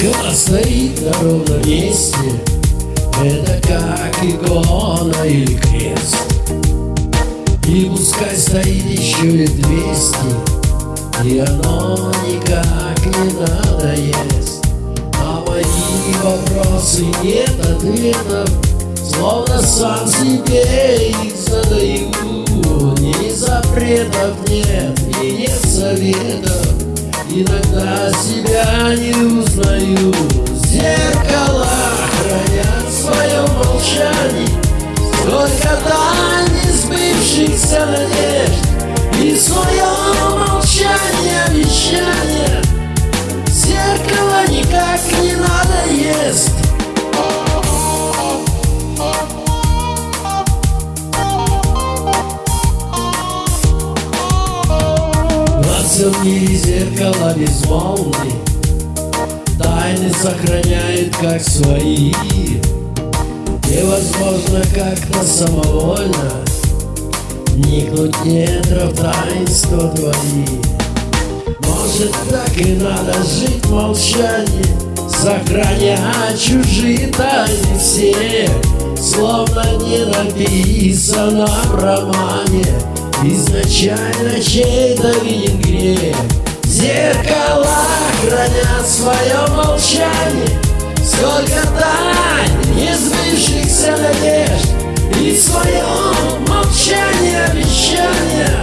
Зеркало стоит на ровном месте. Это как икона или крест. И пускай стоит еще и двести И оно никак не надоест. На мои вопросы нет ответов Словно сам себе их задаю. Ни запретов нет и нет советов Иногда себя не узнаю. Зеркала хранят свое молчание Сколько тайн сбывшихся надежд. И свое всем мире зеркало безмолвны. Тайны сохраняет как свои. Невозможно как-то самовольно. Вникнуть недров таинства твои. Может так и надо жить в молчании Сохранять чужие тайны все. Словно не написано в романе Изначально чей-то виден свое молчание Сколько тайн несбывшихся надежд И свое молчание обещания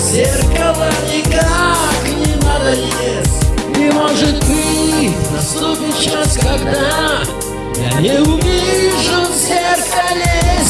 Зеркала никак не надоест И может быть наступит час, когда Я не увижу в зеркале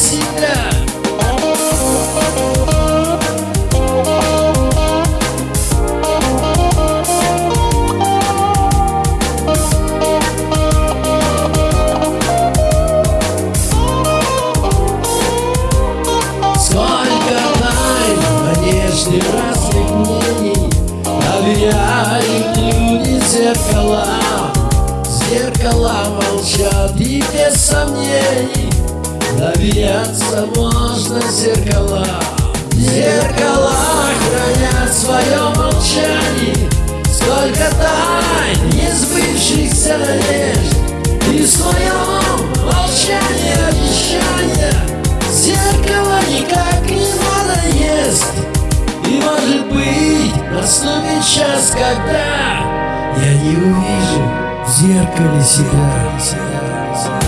зеркала Зеркала молчат и без сомнений Доверяться можно зеркала. Зеркала хранят свое молчание Сколько тайн несбывшихся надежд. И в своем молчании обещания Зеркало никак не надоест. И может быть наступит час, когда Я не увижу в зеркале себя.